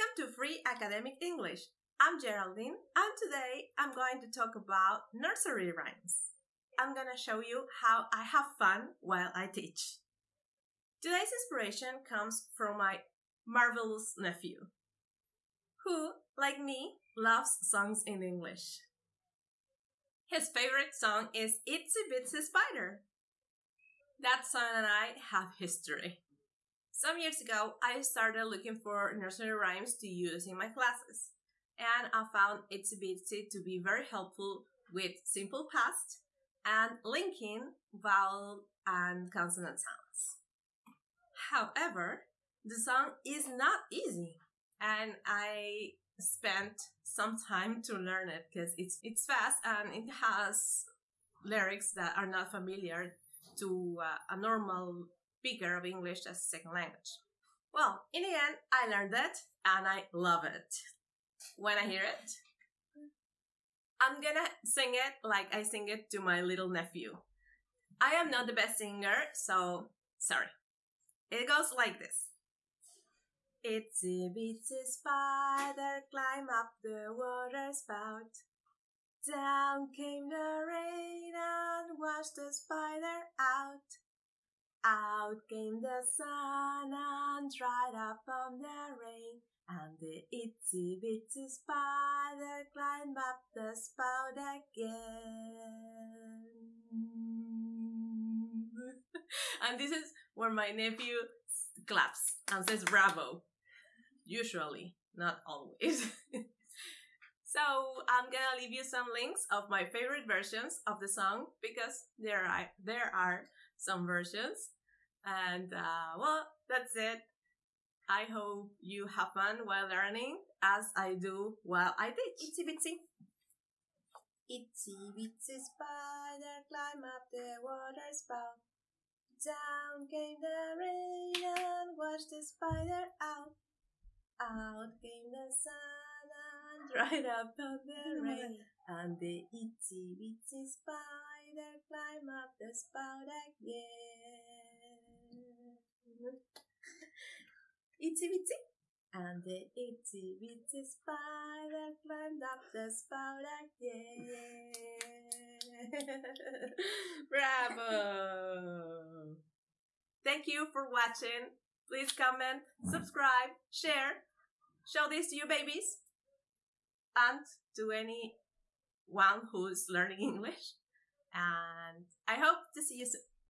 Welcome to Free Academic English. I'm Geraldine, and today I'm going to talk about nursery rhymes. I'm gonna show you how I have fun while I teach. Today's inspiration comes from my marvelous nephew, who, like me, loves songs in English. His favorite song is Itsy Bitsy Spider. That song and I have history. Some years ago, I started looking for nursery rhymes to use in my classes, and I found Itsy Bitsy to be very helpful with simple past and linking vowel and consonant sounds. However, the song is not easy, and I spent some time to learn it because it's it's fast and it has lyrics that are not familiar to uh, a normal speaker of English as a second language. Well, in the end, I learned it and I love it. When I hear it, I'm gonna sing it like I sing it to my little nephew. I am not the best singer, so sorry. It goes like this. Itsy bitsy spider climb up the water spout. Down came the rain and washed the spider out. Out came the sun and dried up on the rain. And the itsy bitsy spider climbed up the spout again. and this is where my nephew claps and says bravo. Usually, not always. so I'm gonna leave you some links of my favorite versions of the song because there are there are some versions. And uh, well, that's it. I hope you have fun while learning, as I do while I teach. Itsy bitsy. Itsy bitsy spider climb up the water spout. Down came the rain and washed the spider out. Out came the sun dried up on the rain. And the itsy bitsy spider climb up the spout again. itsy bitsy. And the itsy bitsy spider climbed up the spout again. Bravo! Thank you for watching. Please comment, subscribe, share, show this to your babies, and to anyone who's learning English. And I hope to see you soon.